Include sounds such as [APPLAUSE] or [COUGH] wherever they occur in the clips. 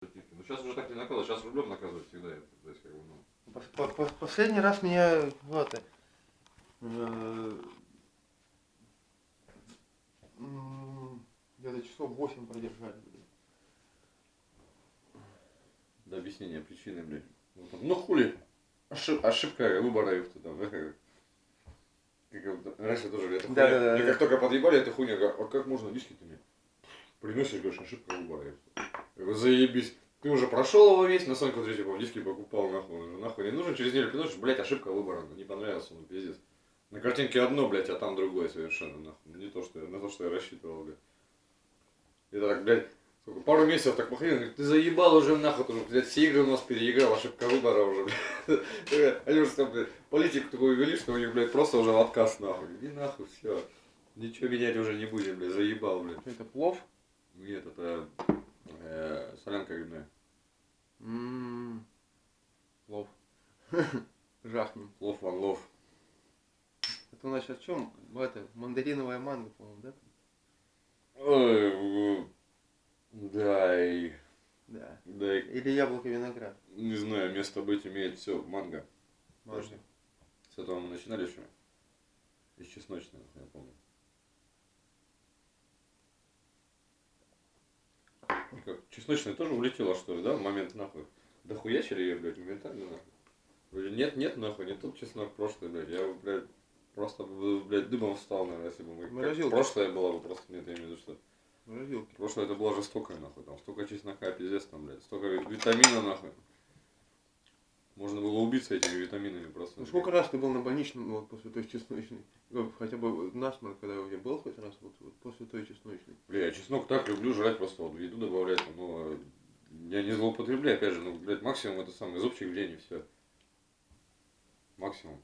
Ну сейчас уже так не наказывают, сейчас рублем наказывают всегда. это, То есть, как бы, ну, Пос- по- по- Последний раз меня вот, э, где-то часов 8 продержали. блин. до объяснения причины, блядь. Ну, ну хули, Ошиб- ошибка выбора их там, да, как, раньше тоже это Да, хуйня. да, да, Мне да. как только подъебали эту хуйню, я говорю, а как можно виски ты мне? Приносишь, говоришь, ошибка выбора. Я говорю, заебись. Ты уже прошел его весь, на Соньку третий, по диски покупал, нахуй, нахуй не нужен, через неделю приносишь, блядь, ошибка выбора, не понравился, ну, пиздец. На картинке одно, блядь, а там другое совершенно, нахуй. Не то, что я, на то, что я рассчитывал, блядь. И так, блядь, сколько, пару месяцев так говорит, ты заебал уже нахуй, ты уже, блядь, все игры у нас переиграл, ошибка выбора уже, блядь. [LAUGHS] Они уже там, блядь, политику такую ввели, что у них, блядь, просто уже отказ, нахуй. Иди нахуй, все. Ничего менять уже не будем, блядь, заебал, блядь. Это плов? Нет, это э, солянка грибная. М, Плов. [LAUGHS] Жахнем. Лов ван лов. Это у нас сейчас в чем? Это мандариновая манго, по-моему, да? Ой, да, и, Да. да, и, Или яблоко виноград. не знаю, место быть имеет все, манго. Манго. С этого мы начинали еще. Из чесночного, я помню. Как, чесночная тоже улетела, что ли, да, в момент нахуй? Да хуячили ее, блядь, моментально нахуй. Вроде нет, нет, нахуй, не тот чеснок прошлый, блядь. Я, блядь, просто, блядь, дымом встал, наверное, если бы мы... Морозилка. прошлое было бы просто, нет, я имею в виду, что... Морозилки. Прошлое это было жестокое, нахуй, там столько чеснока, пиздец, там, блядь, столько витамина, нахуй. Можно было убиться этими витаминами просто. Ну сколько раз ты был на больничном вот, после той чесночной? Ну, хотя бы насморк, когда у тебя был хоть раз, вот, вот после той чесночной. Бля, я чеснок так люблю жрать просто, вот, в еду добавлять, но я не злоупотребляю, опять же, ну, блядь, максимум это самый зубчик в день и все. Максимум.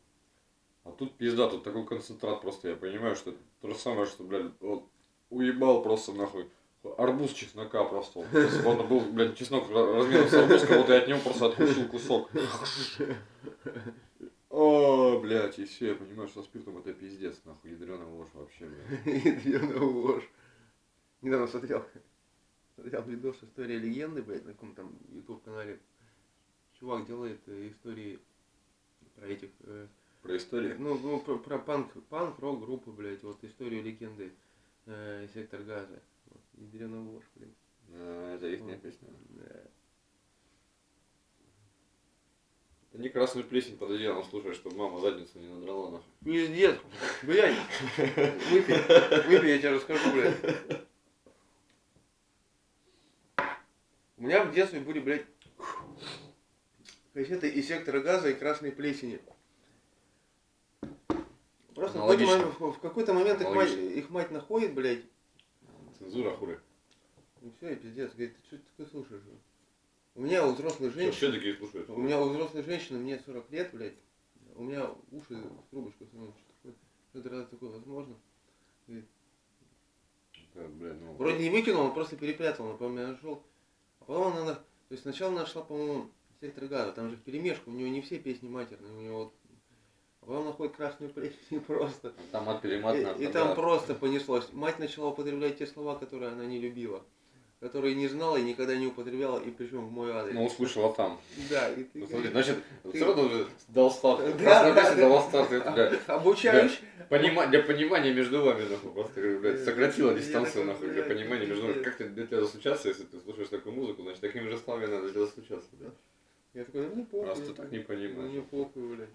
А тут пизда, тут такой концентрат просто, я понимаю, что это то же самое, что, блядь, вот, уебал просто нахуй. Арбуз чеснока просто. Он был, блядь, чеснок размером с арбуз, вот я от него просто откусил кусок. О, блядь, и все, я понимаю, что спиртом это пиздец, нахуй, ядреная ложь вообще, блядь. Ядреная ложь. Недавно смотрел, смотрел видос «История легенды», блядь, на каком там YouTube канале. Чувак делает э, истории про этих, э, Про историю. ну, ну, про, про панк, панк, рок группы, блядь, вот историю легенды э, Сектор Газа. Ложь, блядь. А, Это их Вот. песня. Да. Не красную плесень под одеялом слушаешь, чтобы мама задницу не надрала нахуй. Пиздец, блядь, выпей, выпей, я тебе расскажу, блядь. У меня в детстве были, блядь, кассеты из сектора газа и красной плесени. Просто в какой-то момент, в какой-то момент их мать, их мать находит, блядь, Цензура хули. и все, и пиздец. Говорит, ты что ты такое слушаешь? блядь?» У меня у взрослой Что, все женщины, такие слушают? у меня у взрослой женщины, мне 40 лет, блядь, у меня уши трубочкой становятся. Что такое? Что это разве такое возможно? Да, блядь, ну... Вроде не выкинул, он просто перепрятал, он, по-моему, нашел. А потом она, то есть сначала нашла, по-моему, сектор газа, там же в перемешку, у него не все песни матерные, у него вот. Потом находит красную плесень [LAUGHS] просто. Там от перемат И, и там да. просто понеслось. Мать начала употреблять те слова, которые она не любила. Которые не знала и никогда не употребляла, и причем в мой адрес. Ну, услышала там. Да, и ты. Ну, смотри, значит, ты- все равно же дал старт. Да, Красная да, да. дала старт. Это, блядь, Обучающий. понима- для понимания между вами, нахуй, просто, блядь, сократила Я дистанцию, нахуй, для понимания между вами. Как ты для тебя достучаться, если ты слушаешь такую музыку, значит, такими же словами надо для тебя достучаться, блядь. Я такой, ну не похуй. Раз ты так не Ну понимаешь. не похуй, блядь.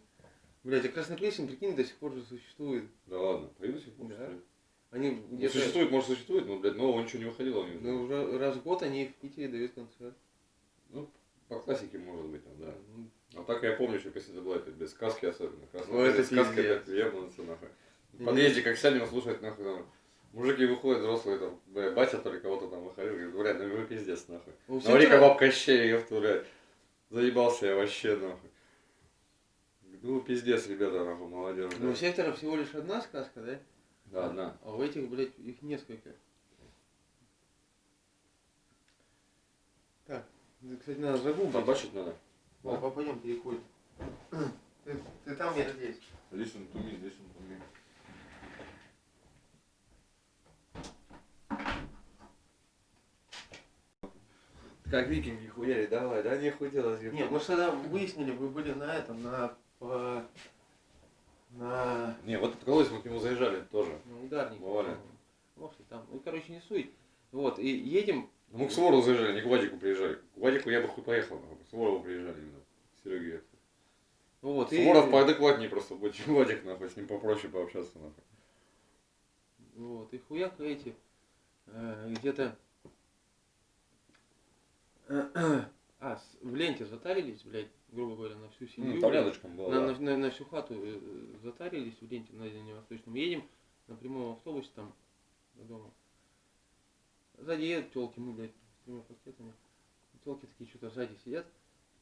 Блядь, а красная плесень, прикинь, до сих пор же существует. Да ладно, поеду сих пор, Да. Они Ну, существует, может, существует, но, блядь, нового ничего не выходило у них. Ну, уже раз в год они в Питере дают концерт. Ну, по классике, может быть, там, да. Ну, А так я помню, что кассета была, без сказки особенно. Красная Ну, это песня, сказка, блядь, ебнуться, нахуй. В подъезде, как сядем слушать, нахуй, там, мужики выходят, взрослые, там, бля, батя то ли кого-то там выходил, говорит, блядь, ну вы пиздец, нахуй. у Говори-ка сектора- бабка щей, ёпта, блядь. Заебался я вообще, нахуй. Ну, пиздец, ребята, нахуй, молодежь, Ну, у да. сектора всего лишь одна сказка, да? Да, одна. А у этих, блядь, их несколько. Так, ну, кстати, надо загуглить. Побачить надо. О, пойдем переходим. [CLEARS THROAT] Ты, ты там, я здесь. Listen to me, listen to me. Как викинги хуяри, давай, да нехуй делать. Нет, мы же тогда выяснили, вы были на этом, на... по- на... Не, вот колодец мы к нему заезжали тоже. на ударнике. Бывали. Может, и там. Ну, короче, не суть. Вот, и едем, Ну, Мы к Суворову заезжали, не к Вадику приезжали. К Вадику я бы хуй поехал, нахуй. К Суворову приезжали именно. Сереге. вот, и... Суворов поадекватнее просто будет, чем Вадик, нахуй, с ним попроще пообщаться, нахуй. Вот, и хуяк эти, э, где-то... А, в ленте затарились, блядь, грубо говоря, на всю семью. Ну, там рядышком было, на, да. на, на- на всю хату э, затарились в ленте на Дальневосточном. Едем на прямом автобусе там до дома. Сзади едут телки, мы, блядь, с тремя пакетами. Телки такие что-то сзади сидят,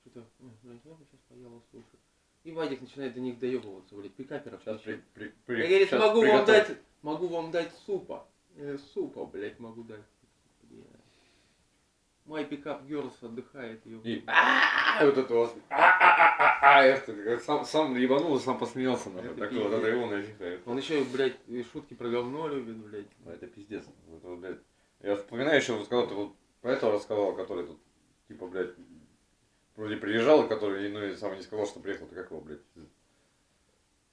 что-то, «Ой, блядь, я бы сейчас поела, слушай. И Вадик начинает до них доебываться, блядь, пикаперов. Сейчас при, при, при- Я, говорит, щас могу вам приготовлю. дать, могу вам дать супа. Э, супа, блядь, могу дать. Мой пикап Герлс отдыхает. И а вот это вот. а как сам сам ебанулся, сам посмеялся нахуй. Такое вот это его нафиг. Он еще, блядь, и шутки про говно любит, блядь. Ну, Это пиздец. Это блядь. Я вспоминаю еще, вот, когда ты вот про этого рассказал, который тут, типа, блядь, вроде приезжал, и который, ну, и сам не сказал, что приехал, ты как его, блядь,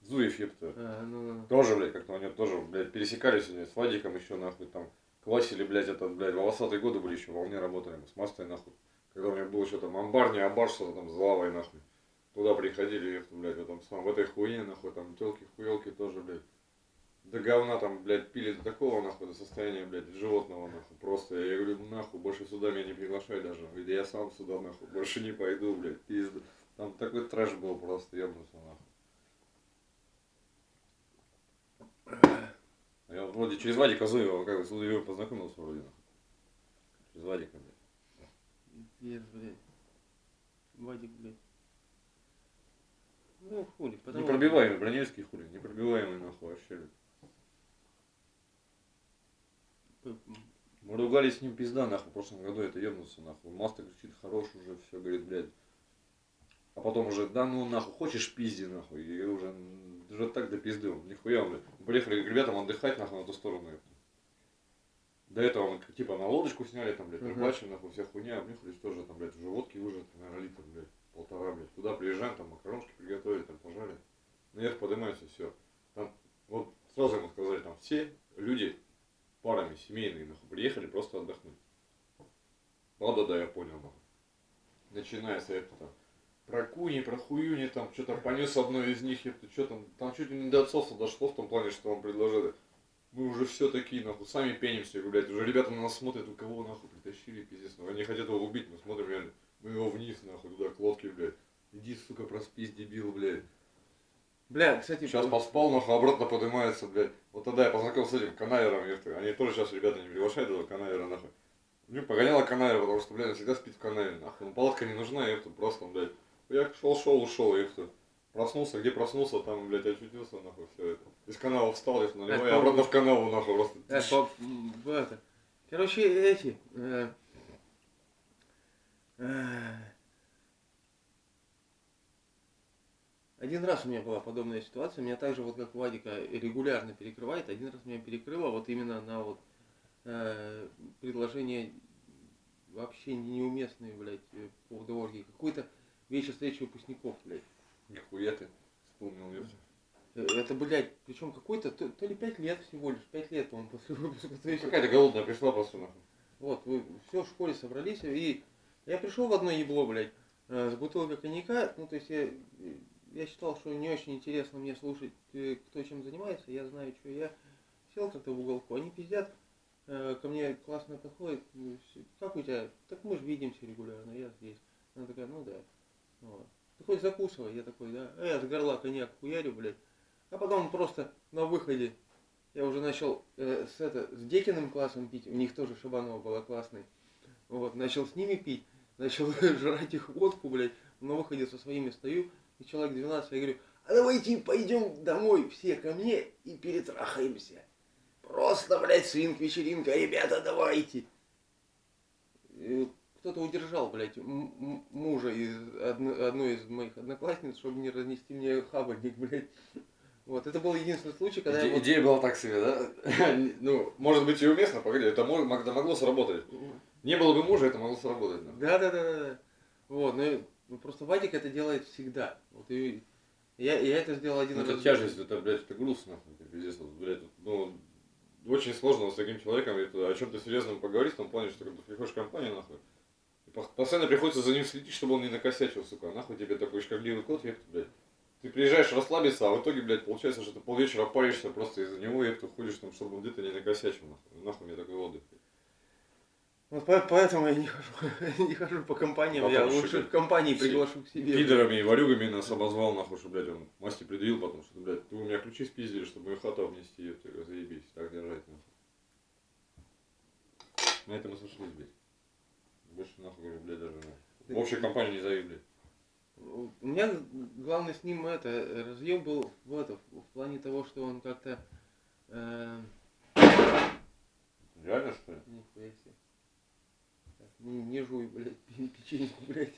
Зуев, ёпта. А, ну, ну. Тоже, блядь, как-то они тоже, блядь, пересекались сегодня с Вадиком еще, нахуй, там, квасили, блядь, этот, блядь, волосатые годы были еще, волне работали, мы с Мастой, нахуй. Когда у меня был еще там амбар, не амбар, что-то там с лавой, нахуй. Туда приходили, ёпта, блядь, в этом самом, в этой хуйне, нахуй, там, телки, хуелки тоже, блядь. До говна там, блядь, пили до такого, нахуй, до состояния, блядь, животного, нахуй. Просто, я говорю, нахуй, больше сюда меня не приглашай даже. Говорит, я сам сюда, нахуй, больше не пойду, блядь, пизда. Там такой трэш был просто, ебнулся, нахуй. А Я вроде через Вадика Зуева, как с Зуевым познакомился вроде, нахуй. Через Вадика, блядь. Пиздец, блядь. Вадик, блядь. Ну, хули, потому Непробиваемый, броневский хули, непробиваемый, нахуй, вообще. Мы ругались с ним пизда, нахуй, в прошлом году это ебнулся, нахуй. Маста кричит, хорош уже, все, говорит, блядь. А потом уже, да ну нахуй, хочешь пизди, нахуй. И уже, м, уже так до пизды, он, нихуя, блядь. Мы Приехали к ребятам отдыхать, нахуй, на ту сторону. До этого мы, типа, на лодочку сняли, там, блядь, рыбачим, нахуй, вся хуйня, обнюхались тоже, там, блядь, уже водки уже, наверное, литр, блядь, полтора, блядь. Туда приезжаем, там, макарончики приготовили, там, пожарили. Наверх поднимаемся, все. Там, вот, сразу ему сказали, там, все люди парами семейные, нахуй, приехали просто отдохнуть. Ладно, да, я понял, нахуй. Начиная с этого там, про куни, про хуюни, там, что-то понес одной из них, это что там, там чуть ли не до отцовства дошло в том плане, что вам предложили. Мы уже все такие, нахуй, сами пенимся, блядь, уже ребята на нас смотрят, у кого, нахуй, притащили, пиздец, ну, они хотят его убить, мы смотрим, реально, мы его вниз, нахуй, туда, к лодке, блядь. Иди, сука, проспись, дебил, блядь. Бля, кстати, Сейчас поспал, нахуй, обратно поднимается, блядь. Вот тогда я познакомился с этим канавером, ёпта. Они тоже сейчас ребята не приглашают этого канавера, нахуй. Ну, погоняла канавер, потому что, блядь, он всегда спит в канаве, нахуй. Ну, палатка не нужна, ёпта, просто, блядь. Я шел, шел, ушел, ёпта. Проснулся, где проснулся, там, блядь, очутился, нахуй, все это. Из канала встал, ёпта, наливай, Это обратно в канаву, нахуй, просто. Э, в это. Короче, эти. э, э, Один раз у меня была подобная ситуация, меня также вот как Вадика регулярно перекрывает. Один раз меня перекрыло вот именно на вот э, предложение вообще неуместные, блядь, э, по поводу оргии. Какой-то вечер встречи выпускников, блядь. Нихуя ты вспомнил, ёпта. Э, Это, блядь, причем какой-то, то, то ли пять лет всего лишь, пять лет, по-моему, после выпуска. То есть, Какая-то голодная пришла просто, нахуй. Вот, вы все в школе собрались, и я пришел в одно ебло, блядь, э, с бутылкой коньяка, ну, то есть я, я считал, что не очень интересно мне слушать, э, кто чем занимается, я знаю, что я сел как-то в уголку, они пиздят, ко мне классно подходит, ну, как у тебя, так мы же видимся регулярно, я здесь. Она такая, ну да. Вот. Ты хоть закусывай, я такой, да, а я с горла коньяк хуярю, блядь. А потом просто на выходе я уже начал э, с, это, с Декиным классом пить, у них тоже Шабанова была классной. Вот, начал с ними пить, начал [LAUGHS] жрать их водку, блядь, на выходе со своими стою, и человек 12, я говорю, а давайте пойдем домой все ко мне и перетрахаемся. Просто, блядь, свинг-вечеринка, ребята, давайте. И кто-то удержал, блядь, мужа из одно- одной из моих одноклассниц, чтобы не разнести мне хабарник, [LAUGHS] блядь. Вот, это был единственный случай, когда я Иде- вот- Идея была так себе, да? [LAUGHS] ну, может быть и уместно, погоди, это мо- мог- могло сработать. Не было бы мужа, это могло сработать. Да, да, да, да, да. Вот, ну, ну, просто Вадик это делает всегда. Вот и я, я это сделал один Ну, раз. это тяжесть, это, блядь, это груз, нахуй, это пиздец, блядь, ну, очень сложно с таким человеком это, о чем-то серьезном поговорить, в том плане, что когда ты приходишь в компанию, нахуй, постоянно приходится за ним следить, чтобы он не накосячил, сука, нахуй тебе такой шкагливый кот, ёпта, блядь. Ты приезжаешь расслабиться, а в итоге, блядь, получается, что ты полвечера паришься просто из-за него, ты ходишь там, чтобы он где-то не накосячил, нахуй. Нахуй мне такой отдых. Вот по- поэтому я не хожу, [LAUGHS] не хожу по компаниям, я Потому что лучше в компании приглашу к себе. Пидорами и ворюгами нас обозвал, нахуй, что, блядь, он масти предъявил потом, что, блядь, ты у меня ключи спиздили, чтобы мою хату обнести, я говорю, заебись, так держать, нахуй. На этом мы сошлись, блядь. Больше, нахуй, говорю, блядь, даже, нахуй. В общей компании не зови, блядь. У меня главный с ним это разъем был в, это, в плане того, что он как-то э, Реально, что ли? Нихуя себе. Так, не, не жуй, блядь, [LAUGHS] пе- печеньку, блядь.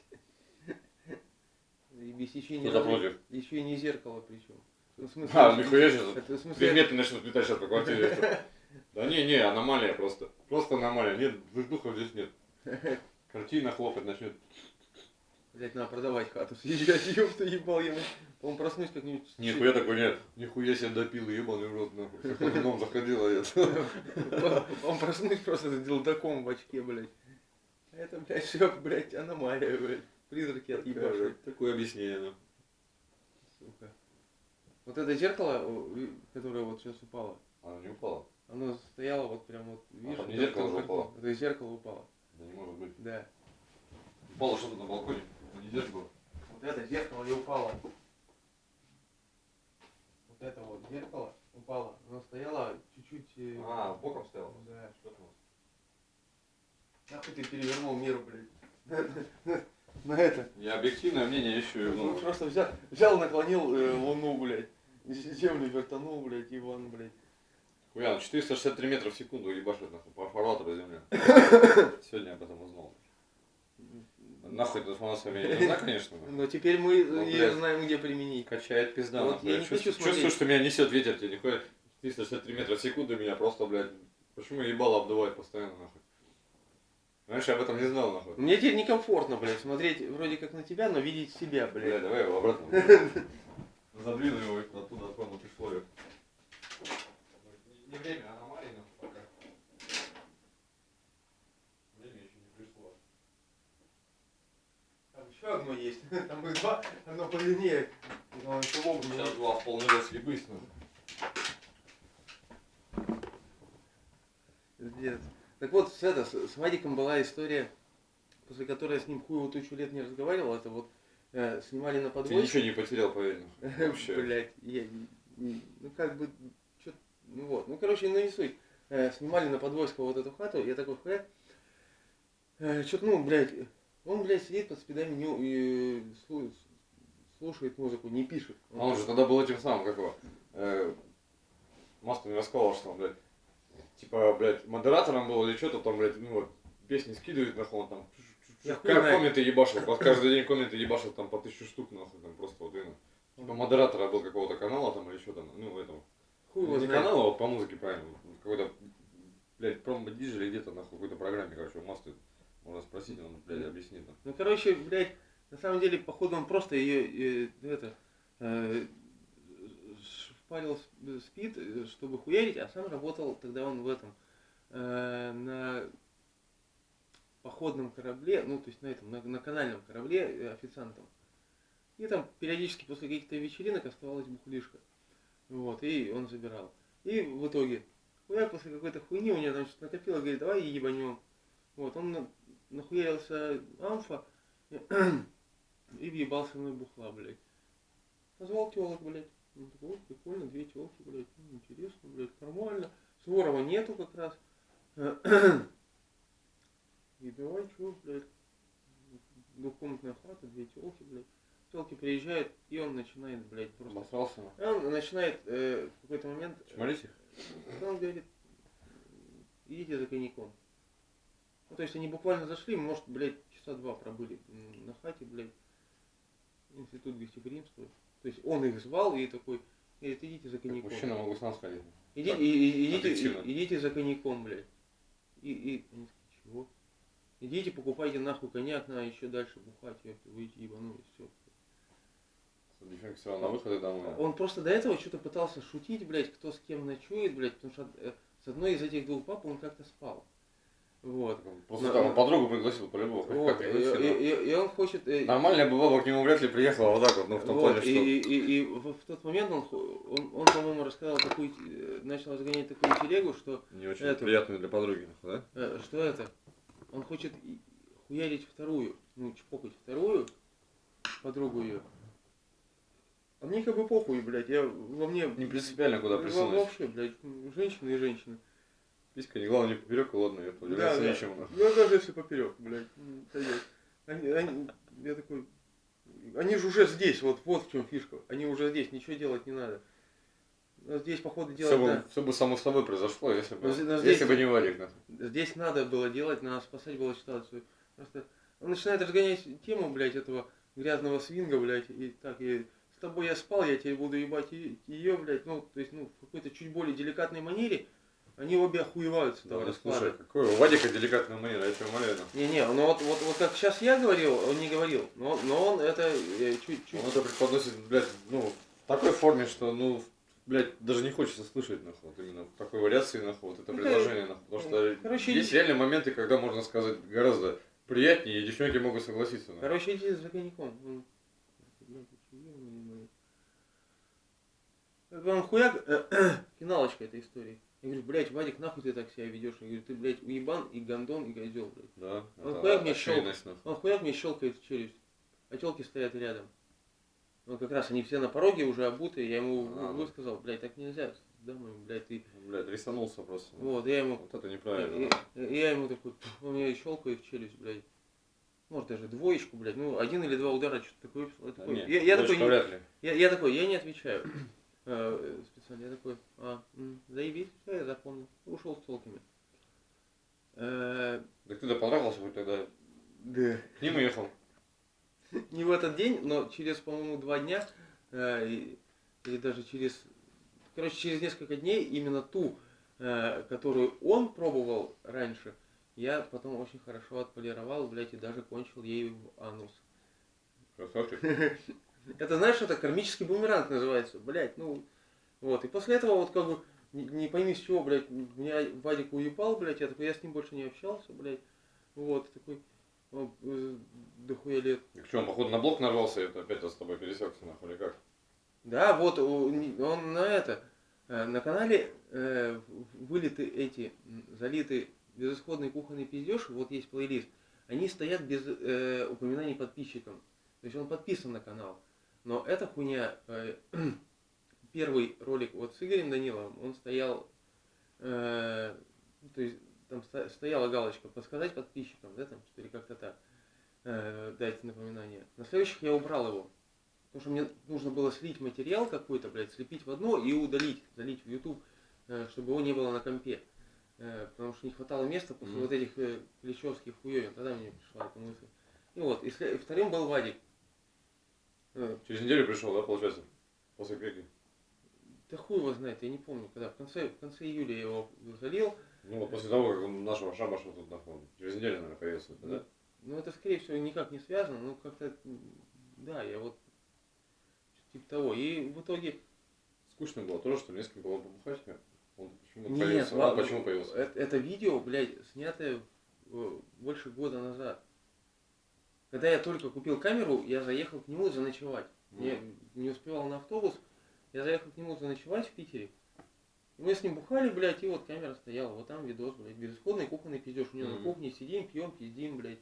И без еще не, против. еще и не зеркало причем. Ну, в смысле, А, нихуя это, в смысле, Предметы начнут летать сейчас по квартире. [LAUGHS] Да не, не, аномалия просто. Просто аномалия. Нет, воздуха здесь нет. [LAUGHS] Картина хлопать начнет. блядь, надо продавать хату, [LAUGHS] съезжать, ёпта, ебал я. Он проснусь как-нибудь. Нихуя такой нет. Нихуя себе допил, ебаный в рот, нахуй. Как он заходил, а я. [LAUGHS] Он проснусь просто с дилдаком в очке, блядь. Это, блядь, все, блядь, аномалия, блядь. Призраки отъебашивают. Такое объяснение, ну. Сука. Вот это зеркало, которое вот сейчас упало, Она не упала? оно стояло вот прям вот, видишь, там не вот зеркало же упало? Это зеркало упало, Да не может быть. да. Упало что-то на балконе. А не зеркало. Вот это зеркало и упало. Вот это вот зеркало упало, оно стояло чуть-чуть... э, А, боком стоял. Да. Что там? Нахуй ты перевернул мир, блядь. [LAUGHS] На это. Я объективное мнение ищу. Ну, Ну, просто взял, взял наклонил э, луну, блядь. Землю вертанул, блядь, и вон, блядь. Хуя, ну 463 метра в секунду ебашит нахуй по фарватеру земля. [LAUGHS] Сегодня я об этом узнал. Нахуй информация мне не нужна, конечно. но теперь мы ее блядь. знаем, где применить. Качает пизда. Вот я не хочу чувствую, что меня несет ветер, тебе нихуя 363 метра в секунду меня просто, блядь, почему ебало обдувает постоянно, нахуй. Знаешь, я об этом не знал, нахуй. Мне теперь некомфортно, блядь, смотреть вроде как на тебя, но видеть себя, Бля, блядь. давай его обратно. [LAUGHS] Задвину его оттуда, откуда пришло. её. Время, аномалии, нахуй, пока. Время еще не пришло. Там еще одно есть. [LAUGHS] Там их два, одно подлиннее. Но еще лоб не Сейчас два вполне раз съебись, ну. Пиздец. Так вот, с, это, с, Вадиком была история, после которой я с ним хуево тысячу лет не разговаривал. Это вот э, снимали на Ты подвозе. ничего не потерял, поверь. [LAUGHS] Вообще. Блять, я, ну как бы, ну вот, ну короче, ну не суть. Э, снимали на Подвойского вот эту хату, я такой хуяк. Э, чё-то, ну, блядь, он, блядь, сидит под спидами, не, и слу- слушает музыку, не пишет. А он же тогда был этим самым, как его, э, Маска не рассказывал, что он, блядь, типа, блядь, модератором был или что-то там, блядь, ну вот, песни скидывает, нахуй, он там, как комменты ебашил, под каждый день комменты ебашил там по тысячу штук, нахуй, там просто вот именно. Типа модератора был какого-то канала там или что там, ну, этого. Хуй его не канала, а вот по музыке, правильно, какой-то, блядь, промо-диджей или где-то, нахуй, какой-то программе, короче, у Масты, можно спросить, он, блядь, объяснит. нахуй. Ну, короче, блядь, на самом деле, походу, он просто ее, это, э, шпарил с- спид, э, чтобы хуярить, а сам работал, тогда он в этом, э, на походном корабле, ну, то есть на этом, на, на канальном корабле э, официантом. И там периодически после каких-то вечеринок оставалась бухлишка. Вот, и он забирал. И в итоге, хуяк после какой-то хуйни у него что-то накопило, говорит, давай ебанем. Вот, он на- нахуярился амфа и [CLEARS THROAT] въебался мной бухла, блядь. Позвал телок, блядь. Он такой, вот, прикольно, две телки, блядь, ну, интересно, блядь, нормально. Суворова нету как раз. [CLEARS THROAT] И давай, чё, блядь, двухкомнатная хата, две телки, блядь. Телки приезжают, и он начинает, блядь, просто... Обосрался, Он начинает э, в какой-то момент... э, Чморить их? он говорит, идите за коньяком. Ну, то есть они буквально зашли, может, блядь, часа два пробыли на хате, блядь, институт гостеприимства. То есть он их звал и такой, говорит, идите за коньяком. мужчина могу сам сходить. Иди- Так, и- идите, и- идите за коньяком, блядь. И, и они такие, чего? Идите, покупайте нахуй коньяк, на еще дальше бухать, ёпта, выйти ебанулись, все. Дефект все на выходе домой. Он просто до этого что-то пытался шутить, блядь, кто с кем ночует, блядь, потому что э, с одной из этих двух пап он как-то спал. Вот. Просто Но- там он подругу пригласил по-любому. Вот, и, и- и- он хочет... э, Нормальная бы баба к нему вряд ли приехала вот так вот, ну в том вот, плане, что... и, и, и в, в тот момент он, он, он, по-моему, рассказал такую, э, начал разгонять такую телегу, что, Не очень это- приятную для подруги, да? что это, он хочет хуярить вторую, ну, чпокать вторую, подругу ее. А мне как бы похуй, блядь, я во мне... Не принципиально куда присунуть. Вообще, блядь, женщина и женщина. Писька, не главное, не поперек, ладно, я Да, удивляться да. нечему. нахуй. Ну, даже если поперек, блядь, м, сойдёт. Они, они- я такой, они же уже здесь, вот, вот в чем фишка. Они уже здесь, ничего делать не надо. Но здесь, походу, делать Все бы, да. все бы само собой произошло, если бы, Но здесь- но если здесь- бы не нахуй. Здесь надо было делать, надо спасать было ситуацию. Просто он начинает разгонять тему, блядь, этого грязного свинга, блядь, и так, и с тобой я спал, я теперь буду ебать ее, блядь, ну, то есть, ну, в какой-то чуть более деликатной манере, они обе охуеваются Да, ну, расклада. слушай, какой у Вадика деликатная манера, я тебя умоляю. Не-не, ну вот, вот, вот как сейчас я говорил, он не говорил, но, но он это э, чуть-чуть... Он это преподносит, блядь, ну, в такой форме, что, ну, блядь, даже не хочется слышать, нахуй, вот именно в такой вариации, нахуй, вот это Ну, предложение, нахуй. Потому что короче, есть реальные моменты, когда можно сказать гораздо приятнее, и девчонки могут согласиться. нахуй. Короче, иди за коньяком. Он- Блядь, ты чё, ёбаный, блядь. Как бы он хуяк, [CLEARS THROAT] финалочка этой истории. Я говорю, блядь, Вадик, нахуй ты так себя ведешь? Я говорю, ты, блядь, уебан и гондон и козел, блядь. Да, Он это хуяк мне нахуй. Он хуяк мне щелкает в челюсть, а телки стоят рядом. Ну, как раз они все на пороге уже обутые, я ему А, ну. высказал, блядь, так нельзя, домой, блядь, ты... Блядь, рисанулся просто. Вот, я ему... Вот это неправильно. и- и я ему такой, он мне щелкает в челюсть, блядь. Может даже двоечку, блядь. Ну, один или два удара, что-то такое. выписал. Я Да такой, не, я, я такой, не- я, я такой, я не отвечаю. Э, специально, я такой, а, заебись, все, я запомнил. Ушел с толками. Э, Так ты-то понравился хоть тогда? да. К ним уехал. [LAUGHS] Не в этот день, но через, по-моему, два дня, э, или даже через, короче, через несколько дней, именно ту, э, которую он пробовал раньше, я потом очень хорошо отполировал, блядь, и даже кончил ею в анус. Красавчик. [LAUGHS] Это, знаешь, это кармический бумеранг называется, блядь, ну, вот. И после этого вот как бы, не, не пойми с чего, блядь, меня Вадик уебал, блядь, я такой, я с ним больше не общался, блядь, вот, такой, о, э, дохуя лет. Так что, он, походу, на блок нарвался, это опять с тобой пересекся, нахуй, или как? Да, вот он на это, э, на канале э, вылиты эти, залиты безысходный кухонный пиздеж, вот есть плейлист, они стоят без э, упоминаний подписчикам. То есть он подписан на канал. Но эта хуйня, э, [CLEARS THROAT] первый ролик вот с Игорем Даниловым, он стоял, э, то есть там сто- стояла галочка подсказать подписчикам, да, там, что ли, как-то так, э, дать напоминание. На следующих я убрал его. Потому что мне нужно было слить материал какой-то, блядь, слепить в одно и удалить, залить в YouTube, э, чтобы его не было на компе. Э, Потому что не хватало места после Мгм. вот этих э, клещевских хуёвин. Тогда мне пришла эта мысль. И вот, и и вторым был Вадик. Э, Через неделю пришел, да, получается? После пеки. Да хуй его знает, я не помню, когда. В конце, в конце июля я его залил. Ну, вот после того, как он нашего шабаша тут нахуй, через неделю, наверное, появился, да? Ну, это, скорее всего, никак не связано. Ну, как-то, да, я вот типа того. И в итоге Скучно было тоже, что несколько было побухать. Он почему Нет, появился? Он ладно, почему появился? Это, это видео, блядь, снятое э, больше года назад. Когда я только купил камеру, я заехал к нему заночевать. Я не успевал на автобус, я заехал к нему заночевать в Питере. Мы с ним бухали, блядь, и вот камера стояла. Вот там видос, блядь, безысходный кухонный пиздеж. У него на Мгм. кухне сидим, пьем, пиздим, блядь.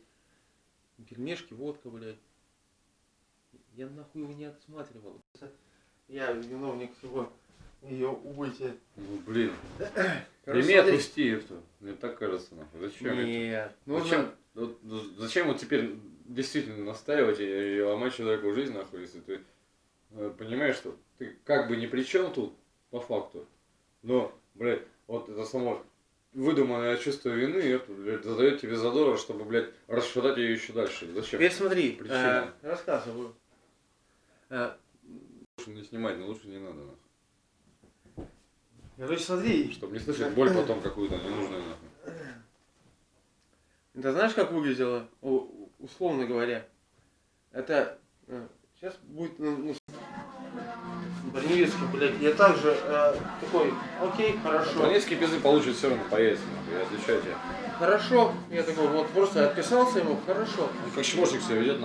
Пельмешки, водка, блядь. Я нахуй его не отсматривал. Я виновник всего ее убытия. Ну, блин. [CLEARS THROAT] Прими, отпусти это. Мне так кажется, нахуй. Зачем это? Нет. Нужно... Зачем, вот, зачем вот теперь действительно настаивать и, ломать человеку жизнь, нахуй, если ты э, понимаешь, что ты как бы ни при чем тут, по факту, но, блядь, вот это само выдуманное чувство вины, это, блядь, задает тебе задора, чтобы, блядь, расшатать ее еще дальше. Зачем? Теперь смотри, Причина. э, рассказываю. Э, Лучше не снимать, но лучше не надо, нахуй. Короче, смотри. Чтобы не слышать боль потом какую-то ненужную, нахуй. Это знаешь, как выглядело, У- условно говоря? Это сейчас будет ну, ну, Броневицкий, блядь, я также э, такой, окей, хорошо. Бронецкий пизды получит все равно по яйцам, нахуй, я отвечаю тебе. Хорошо, я такой, вот просто отписался ему, хорошо. Он как чмошник себя ведет,